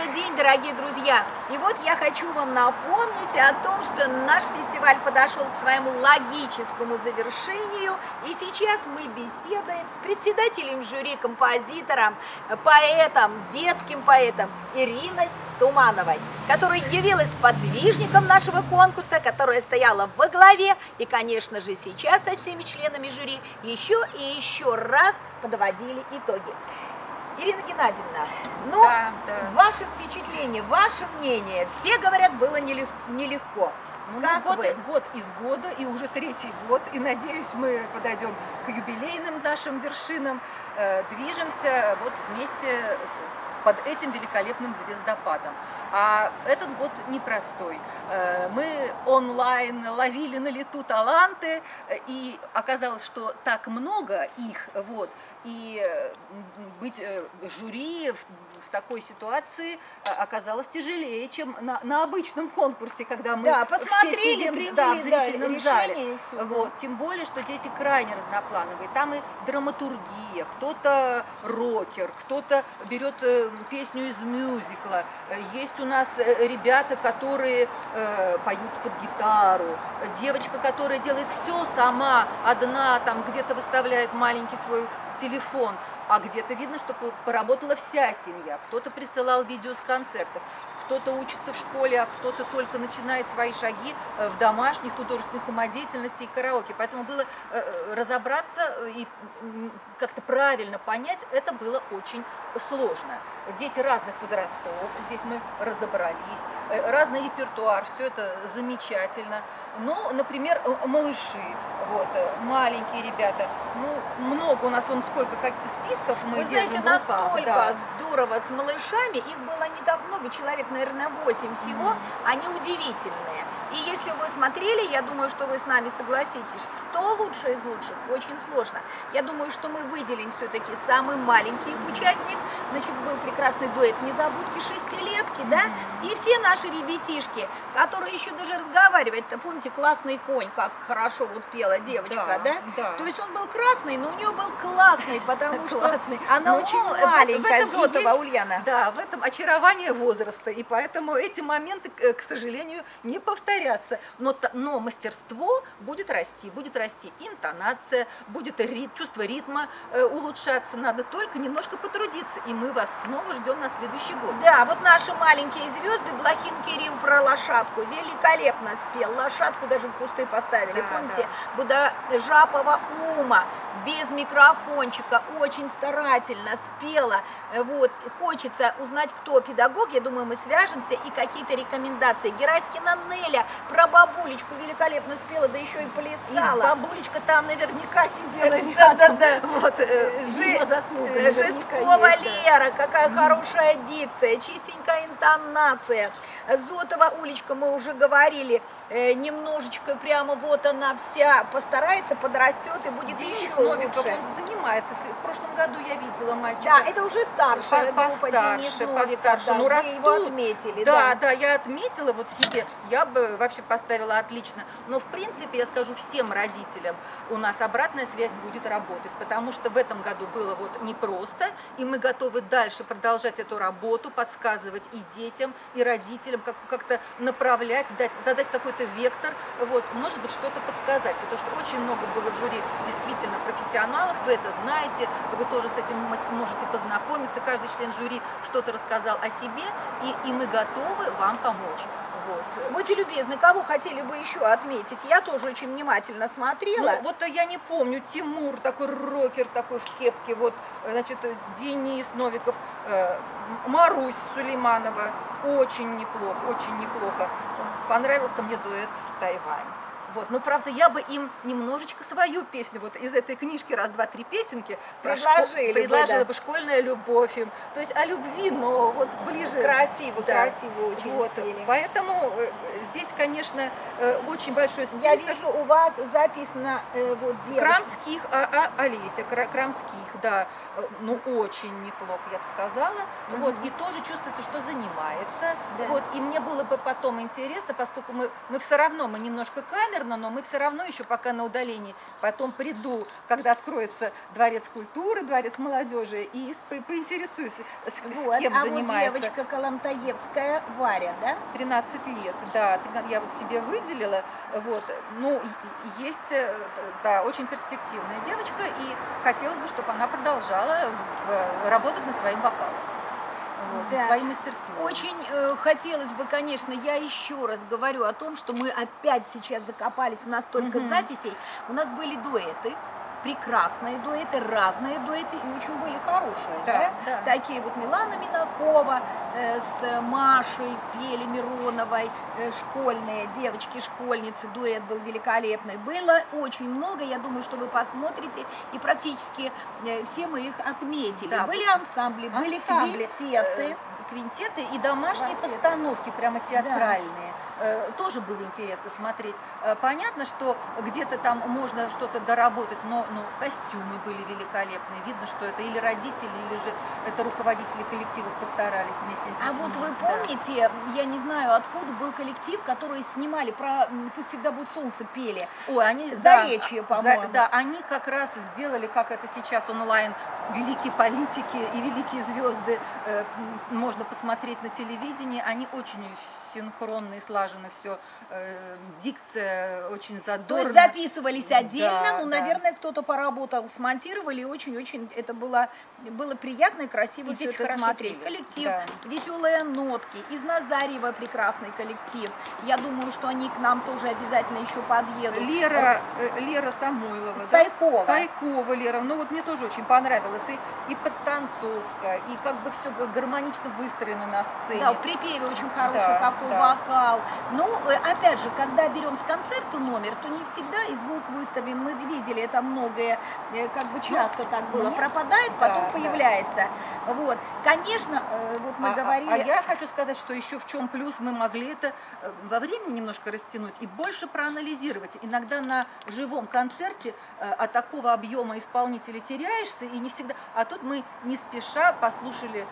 Добрый день, дорогие друзья! И вот я хочу вам напомнить о том, что наш фестиваль подошел к своему логическому завершению, и сейчас мы беседуем с председателем жюри, композитором, поэтом, детским поэтом Ириной Тумановой, которая явилась подвижником нашего конкурса, которая стояла во главе, и, конечно же, сейчас со всеми членами жюри еще и еще раз подводили итоги. Ирина Геннадьевна, ну, да, да. Ваше впечатление, ваше мнение, все говорят, было нелегко. Ну, как год, вы? год из года, и уже третий год, и надеюсь, мы подойдем к юбилейным нашим вершинам, э, движемся вот вместе с, под этим великолепным звездопадом. А этот год непростой. Э, мы онлайн ловили на лету таланты, и оказалось, что так много их, вот, и быть э, жюри такой ситуации э, оказалось тяжелее, чем на, на обычном конкурсе, когда мы да, посмотрели, все сидим приняли, да, в зрительном да, зале. Вот, тем более, что дети крайне разноплановые. Там и драматургия, кто-то рокер, кто-то берет песню из мюзикла. Есть у нас ребята, которые э, поют под гитару, девочка, которая делает все сама, одна, там где-то выставляет маленький свой телефон, а где-то видно, что поработала вся семья. Кто-то присылал видео с концертов, кто-то учится в школе, а кто-то только начинает свои шаги э, в домашней художественной самодеятельности и караоке. Поэтому было э, э, разобраться и как-то правильно понять, это было очень сложно. Дети разных возрастов, здесь мы разобрались, разный репертуар, все это замечательно. Но, например, малыши, вот, маленькие ребята, ну, много у нас, вон сколько как списков мы Вы знаете, настолько да. здорово с малышами, их было не так много, человек, наверное, 8 всего, mm -hmm. они удивительные. И если вы смотрели, я думаю, что вы с нами согласитесь, кто лучший из лучших, очень сложно. Я думаю, что мы выделим все-таки самый маленький участник. Значит, был прекрасный дуэт «Незабудки шестилетки», да? И все наши ребятишки, которые еще даже разговаривать-то, помните, классный конь, как хорошо вот пела девочка, да? да? да. То есть он был красный, но у нее был классный, потому что она очень маленькая, Зотова Ульяна. Да, в этом очарование возраста, и поэтому эти моменты, к сожалению, не повторяются повторяться, но, но мастерство будет расти, будет расти интонация, будет рит, чувство ритма э, улучшаться, надо только немножко потрудиться, и мы вас снова ждем на следующий год. Да, вот наши маленькие звезды, Блохин Кирилл про лошадку, великолепно спел, лошадку даже в кусты поставили, да, помните, да. Буда Жапова Ума, без микрофончика, очень старательно спела, вот, хочется узнать, кто педагог, я думаю, мы свяжемся, и какие-то рекомендации. Гераськина Неля про бабулечку великолепно спела, да еще и плясала. И бабулечка там наверняка сидела рядом. Да, да, да. Вот, э, Жи... заслуга Жесткова Лера, какая mm. хорошая дикция, чистенькая интонация. Зотова Улечка, мы уже говорили, э, немножечко прямо вот она вся постарается, подрастет и будет Денис еще Новиков, лучше. он занимается. В прошлом году я видела мальчика. Да, это уже старшая по, группа постарше, Денис Новиков. Постарше. Да, ну, растут. его отметили. Да, да, да, я отметила вот себе. Я бы вообще поставила отлично. Но в принципе, я скажу всем родителям, у нас обратная связь будет работать, потому что в этом году было вот непросто, и мы готовы дальше продолжать эту работу, подсказывать и детям, и родителям, как-то как направлять, дать, задать какой-то вектор, вот, может быть, что-то подсказать, потому что очень много было в жюри действительно профессионалов, вы это знаете, вы тоже с этим можете познакомиться, каждый член жюри что-то рассказал о себе, и, и мы готовы вам помочь. Вот. Будьте любезны, кого хотели бы еще отметить? Я тоже очень внимательно смотрела. Ну, вот я не помню, Тимур, такой рокер, такой в кепке, вот, значит, Денис Новиков, э, Марусь Сулейманова, очень неплохо, очень неплохо. Понравился мне дуэт Тайвань. Вот. Но, правда, я бы им немножечко свою песню, вот из этой книжки «Раз, два, три песенки» предложили, предложила бы, да. бы «Школьная любовь» им. То есть о любви, но вот ближе. Красиво, да. красиво очень вот. спели. Поэтому э, здесь, конечно, э, очень большой список. Я вижу, у вас записано э, вот девушка. Крамских, а, а, Олеся, Крамских, да, ну очень неплохо, я бы сказала. Угу. Вот, и тоже чувствуется, что занимается. Да. Вот, и мне было бы потом интересно, поскольку мы, мы все равно, мы немножко камеры, камерно, но мы все равно еще пока на удалении. Потом приду, когда откроется дворец культуры, дворец молодежи, и поинтересуюсь, с, вот. с кем а занимается. вот девочка Калантаевская Варя, да? 13 лет, да, я вот себе выделила, вот, ну, есть, э, да, очень перспективная девочка, и хотелось бы, чтобы она продолжала работать над своим вокалом вот, да. своим мастерством. Очень э, хотелось бы, конечно, я еще раз говорю о том, что мы опять сейчас закопались, у нас только угу. записей, у нас были дуэты, прекрасные дуэты, разные дуэты и очень были хорошие. Да, да? Да. Такие вот Милана Минакова э, с Машей пели Мироновой, э, школьные девочки-школьницы, дуэт был великолепный. Было очень много, я думаю, что вы посмотрите, и практически э, все мы их отметили. Да. Были ансамбли, были ансамбли, квинтеты. Э, квинтеты и домашние Квартеты. постановки, прямо театральные. Да. Э, тоже было интересно смотреть. Э, понятно, что где-то там можно что-то доработать, но ну, костюмы были великолепные. Видно, что это или родители, или же это руководители коллективов постарались вместе с детьми. А вот вы помните, да. я не знаю, откуда был коллектив, который снимали про «Пусть всегда будет солнце» пели? Ой, они... Заречье, да, по-моему. Да, они как раз сделали, как это сейчас онлайн, великие политики и великие звезды э, можно посмотреть на телевидении. Они очень синхронно и слаженно все, э, дикция очень задорная. То есть записывались отдельно, да, ну, да. наверное, кто-то поработал, смонтировали, очень-очень это было, было приятно и красиво и все это смотреть. Пели. Коллектив, да. веселые нотки, из Назарева прекрасный коллектив. Я думаю, что они к нам тоже обязательно еще подъедут. Лера, э, Лера Самойлова. Сайкова. Да? Сайкова Лера, ну вот мне тоже очень понравилось. И, и подтанцовка, и как бы все гармонично выстроено на сцене. Да, в припеве очень хороший, да. как да. вокал. Ну, э, опять же, когда берем с концерта номер, то не всегда и звук выставлен. Мы видели это многое, э, как бы часто так было. Нет. Пропадает, потом да, появляется. Да. Вот. Конечно, э, вот мы а, говорили... А, а я хочу сказать, что еще в чем плюс, мы могли это во времени немножко растянуть и больше проанализировать. Иногда на живом концерте от такого объема исполнителей теряешься, и не всегда... А тут мы не спеша послушали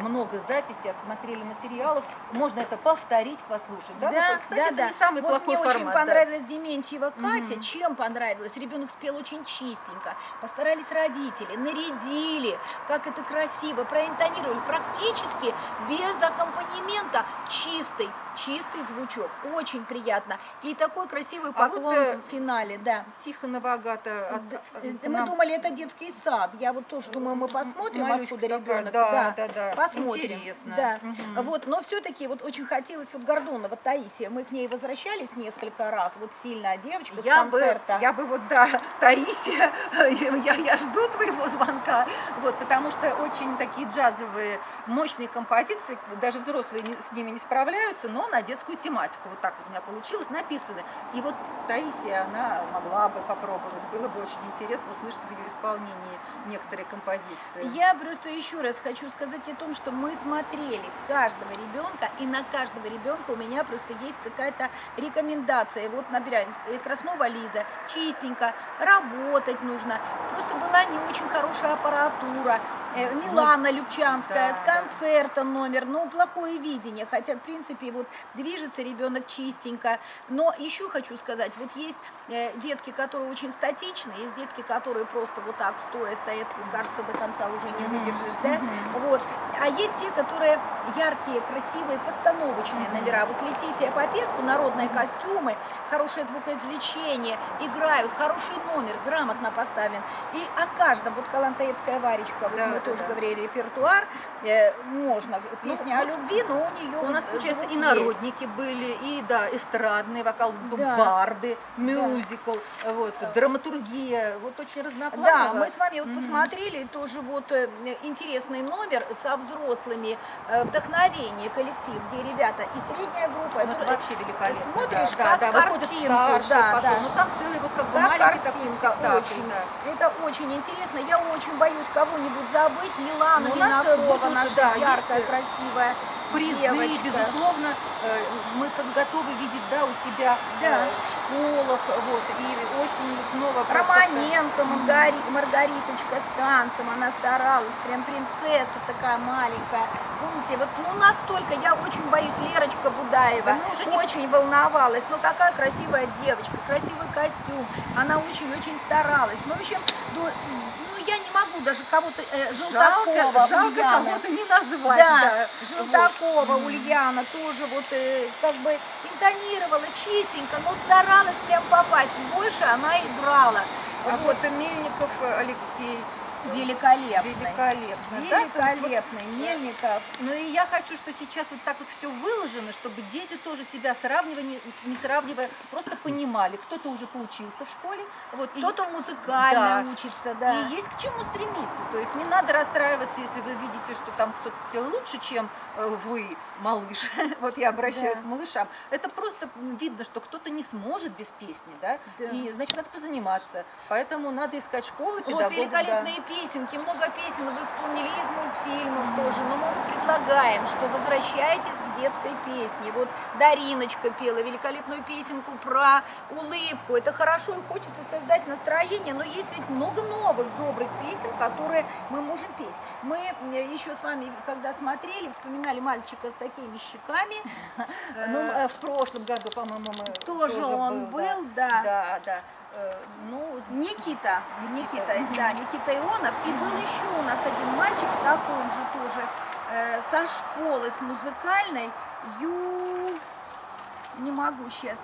много записей, отсмотрели материалов. Можно это повторить повторить, послушать. Да, да, вот, кстати, да, это да. не самый вот плохой мне формат. очень понравилась да. Дементьева Катя. Угу. Чем понравилось? Ребенок спел очень чистенько. Постарались родители, нарядили, как это красиво, проинтонировали. Практически без аккомпанемента чистый, чистый звучок. Очень приятно. И такой красивый поклон а вот, в финале, да. Тихонова Агата. От, от, мы нам... думали, это детский сад. Я вот тоже думаю, мы посмотрим, Малючка откуда ребенок. Да, да, да, да. Посмотрим. Интересно. Да. Угу. Вот, но все-таки вот очень хотелось вот Гордонова Таисия, мы к ней возвращались несколько раз, вот сильная девочка я с концерта. Бы, я бы вот, да, Таисия, я, я жду твоего звонка, вот, потому что очень такие джазовые, мощные композиции, даже взрослые с ними не справляются, но на детскую тематику, вот так вот у меня получилось, написаны. И вот Таисия, она могла бы попробовать, было бы очень интересно услышать в ее исполнении некоторые композиции. Я просто еще раз хочу сказать о том, что мы смотрели каждого ребенка, и на каждого ребенка у меня просто есть какая-то рекомендация. Вот, например, Краснова Лиза, чистенько, работать нужно. Просто была не очень хорошая аппаратура. Э, Милана ну, Любчанская, да, с концерта номер, ну, плохое видение, хотя, в принципе, вот движется ребенок чистенько. Но еще хочу сказать, вот есть э, детки, которые очень статичны, есть детки, которые просто вот так стоя стоят, кажется, до конца уже не выдержишь, да? Вот. А есть те, которые яркие, красивые, постановочные номера. Вот Летисия Попеску, народные костюмы, хорошее звукоизвлечение, играют, хороший номер, грамотно поставлен. И о каждом, вот Калантаевская Варечка, вот да, мы тоже говорили, репертуар, э, можно, песня ну, о любви, но у нее У нас, получается, и народники есть. были, и, да, эстрадный вокал, да. барды, мюзикл, да. вот, драматургия, вот очень разнопланово. Да, мы с вами вот mm -hmm. посмотрели тоже вот э, интересный номер со взрослыми, э, вдохновение, коллектив, где ребята и средняя группа. Вот это вообще великолепно. Смотришь, да, как да, картинку. Старше, да, да. Ну там целый вот как бы как картинка, такой очень. Да. Это очень интересно. Я очень боюсь кого-нибудь забыть. Милана ну, Минакова, наша да, яркая, есть... красивая. призы, девочка. безусловно, э, мы как готовы видеть, да, у себя э, Да. в школах, вот, и осенью снова. Романенко, Маргари, Маргариточка с танцем, она старалась, прям принцесса такая маленькая. Помните, вот ну настолько, я очень боюсь, Лерочка Будаева Да уже не- очень волновалась. Ну какая красивая девочка, красивый костюм, она очень-очень старалась. Ну, в общем, ну, я не могу даже кого-то, э, Желтакова, Жалко, кого-то не назвать, Да, да. Желтакова, Ульяна тоже вот э, как бы интонировала чистенько, но старалась прям попасть. Больше она играла. А Вот, вот Мельников э, Алексей, великолепный. великолепно. да, вот Великолепный. Мельников. Ну и я хочу, что сейчас вот так вот все выложено, чтобы дети тоже себя сравнивая, не, сравнивая, просто понимали, кто-то уже поучился в школе, вот, Кто-то музыкально Да. учится, да. И есть к чему стремиться. То есть не надо расстраиваться, если вы видите, что там кто-то спел лучше, чем э, вы, малыш. Вот я обращаюсь Да. к малышам. Это просто видно, что кто-то не сможет без песни, да? Да. И значит надо позаниматься. Поэтому надо искать школы, Вот педагогов. да. Песенки, много песен вы вспомнили из мультфильмов тоже, но мы предлагаем, что возвращайтесь к детской песне. Вот Дариночка пела великолепную песенку про улыбку. Это хорошо и хочется создать настроение, но есть ведь много новых добрых песен, которые мы можем петь. Мы э, еще с вами, когда смотрели, вспоминали мальчика с такими щеками. Ну, Э, э, в прошлом году, по-моему, мы Тоже он был, да. Да, да. Э, Ну, с- Никита, Никита, да, Никита Ионов. И был еще у нас один мальчик в таком же тоже, э, со школы, с музыкальной, Ю... Не могу сейчас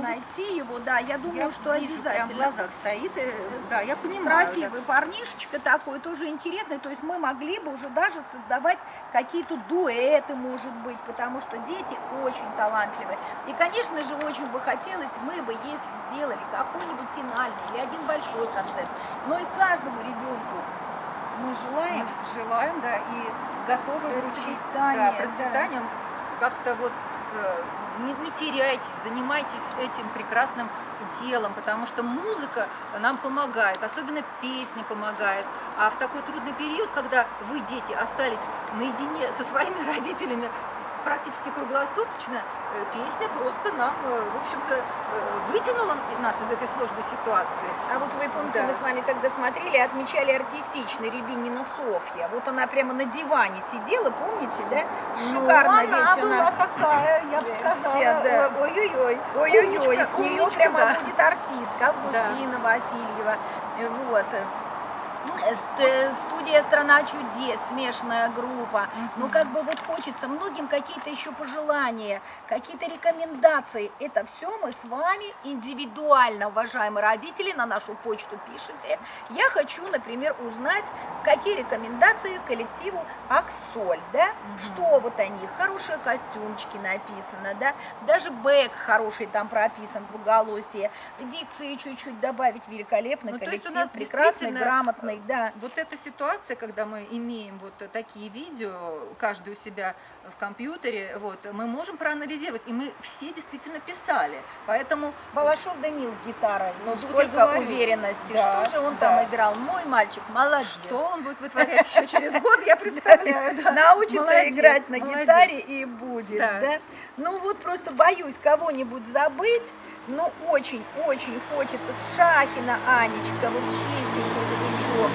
найти его, да, я думаю, я что вижу, Прям в обязательно. глазах стоит, да, я понимаю. Красивый парнишечка такой, тоже интересный. То есть мы могли бы уже даже создавать какие-то дуэты, может быть, потому что дети очень талантливые. И, конечно же, очень бы хотелось, мы бы, если сделали какой-нибудь финальный или один большой концерт, но и каждому ребенку мы Мы желаем желаем, да, и готовы вручить да, процветанием. Как-то вот не, не теряйтесь, занимайтесь этим прекрасным делом, потому что музыка нам помогает, особенно песня помогает. А в такой трудный период, когда вы, дети, остались наедине со своими родителями практически круглосуточно, э, песня просто нам, э, в общем-то, э, вытянула нас из этой сложной ситуации. А вот вы помните, Да. мы с вами когда смотрели, отмечали артистичный Рябинина Софья. Вот она прямо на диване сидела, помните, да? Шикарно ну, ведь она она. была такая, я бы сказала, да. э, ой-ой-ой. Ой-ой-ой, с нее прямо да. будет артистка Августина Васильева. Э, Вот. Э, э, Студия «Страна чудес», смешанная группа. Ну, как бы вот хочется многим какие-то еще пожелания, какие-то рекомендации. Это все мы с вами индивидуально, уважаемые родители, на нашу почту пишите. Я хочу, например, узнать, какие рекомендации коллективу «Аксоль», да? Что вот они, хорошие костюмчики написано, да? Даже бэк хороший там прописан, двуголосие. Дикции чуть-чуть добавить, великолепный Ну, коллектив, прекрасный, грамотный, да. Вот эта ситуация, когда мы имеем вот такие видео, каждый у себя в компьютере, вот, мы можем проанализировать, и мы все действительно писали. Поэтому Балашов Данил с гитарой, ну сколько уверенности, Да, что же он да. там играл, мой мальчик, молодец. что он будет вытворять еще через год, я представляю. Научится играть на гитаре и будет, да. Ну вот просто боюсь кого-нибудь забыть, но очень-очень хочется с Шахина Анечка, вот чистенький звучок,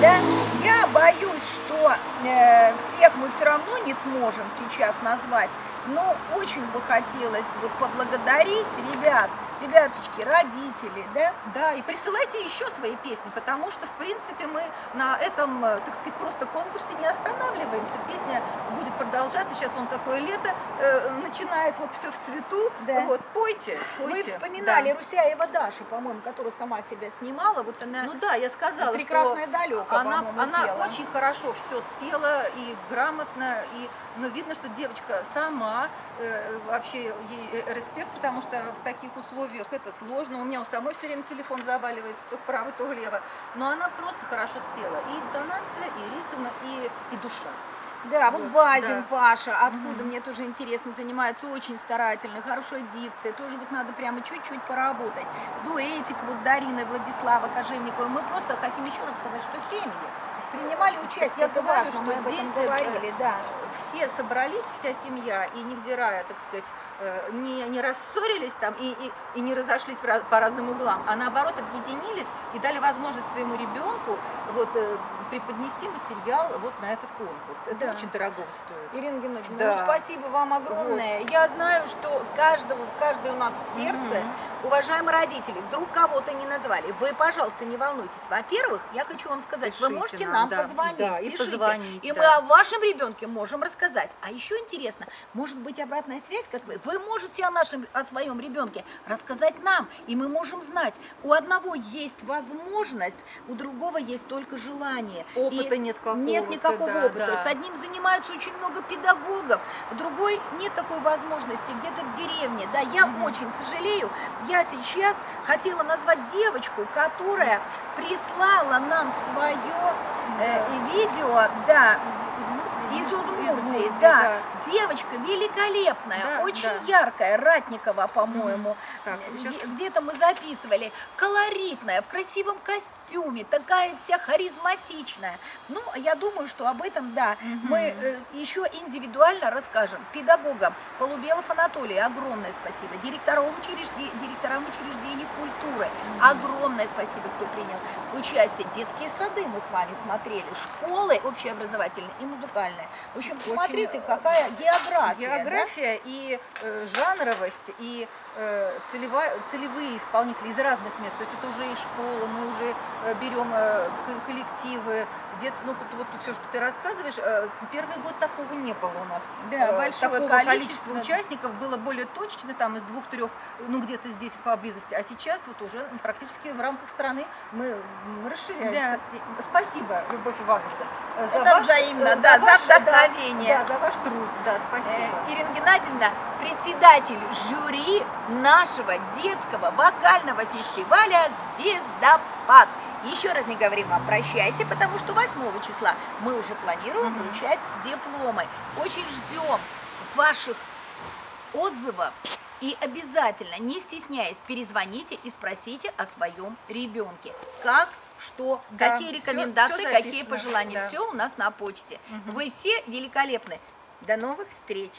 да. Я боюсь, что э, всех мы все равно не сможем сейчас назвать, но очень бы хотелось вот поблагодарить ребят, ребяточки, родители, да, Да, и присылайте еще свои песни, потому что, в принципе, мы на этом, э, так сказать, просто конкурсе не останавливаемся. Песня будет продолжаться. Сейчас вон какое лето э, начинает, вот все в цвету. Да. Вот, пойте, Вы пойте. вспоминали Да. Русяева Даша, по-моему, которая сама себя снимала, вот она Ну да, я сказала, прекрасная что далека, она, она пела. очень хорошо все спела и грамотно, и, но видно, что девочка сама, э, вообще ей э, респект, потому что в таких условиях это сложно. У меня у самой все время телефон заваливается то вправо, то влево. Но она просто хорошо спела. И интонация, и ритм, и, и душа. Да, вот Вот, Базин да. Паша, откуда Мгм. мне тоже интересно, занимается очень старательно, хорошая дикция, тоже вот надо прямо чуть-чуть поработать. Дуэтик вот Дарина Владислава Кожевникова. Мы просто хотим еще раз сказать, что семьи, принимали участие, Я это говорю, важно, что мы здесь, говорили, да. все собрались, вся семья, и невзирая, так сказать, не, не рассорились там и, и, и не разошлись по раз- по разным углам, а наоборот объединились и дали возможность своему ребенку вот, э, преподнести материал вот на этот конкурс. Это Да. очень дорого стоит. Ирина Геннадьевна, Да. ну, спасибо вам огромное. Я знаю, что каждого, каждый у нас в сердце, Мгм. уважаемые родители, вдруг кого-то не назвали, вы, пожалуйста, не волнуйтесь. Во-первых, я хочу вам сказать, вы Пишите можете нам, нам да, позвонить, да, и пишите. позвонить, и мы да. о вашем ребенке можем рассказать. А еще интересно, может быть обратная связь, как вы? Вы можете о нашем, о своем ребенке рассказать нам, и мы можем знать, у одного есть возможность, у другого есть только желание. Опыта И нет какого-то, Нет никакого да, опыта. да. С одним занимаются очень много педагогов, другой нет такой возможности, где-то в деревне. Да, я очень сожалею, я сейчас хотела назвать девочку, которая прислала нам свое э, видео, да, из Удмуртии, Удмуртии, да. Девочка великолепная, Да, очень да. яркая, Ратникова, по-моему. Щас- Где-то мы записывали. Колоритная, в красивом костюме, такая вся харизматичная. Ну, я думаю, что об этом, да, мы э, еще индивидуально расскажем. Педагогам Полубелов Анатолий, огромное спасибо. Директорам, учрежде- директорам учреждений культуры, огромное спасибо, кто принял участие. Детские сады мы с вами смотрели, школы общеобразовательные и музыкальные. В общем, Очень, смотрите, какая география. да? География и э, жанровость, и э, целевая, целевые исполнители из разных мест. То есть это уже и школа, мы уже э, берем э, коллективы, детс... ну вот, все, что ты рассказываешь, э, первый год такого не было у нас. Да, Э, большое такого количество. количества участников было более точно, там из двух-трех, ну где-то здесь поблизости, а сейчас вот уже практически в рамках страны мы расширяемся. И Спасибо, Любовь Ивановна, за Это ваш- взаимно, да, за да, вдохновение. Да, за ваш труд, да, спасибо. Э, Ирина Геннадьевна, председатель жюри нашего детского вокального фестиваля «Звездопад». Еще раз не говорим вам прощайте, потому что 8 числа мы уже планируем Мгм. вручать дипломы. Очень ждем ваших отзывов. И обязательно, не стесняясь, перезвоните и спросите о своем ребенке. Как, что, Да, какие рекомендации, всё какие записано, пожелания. да. Все у нас на почте. Мгм. Вы все великолепны. До новых встреч.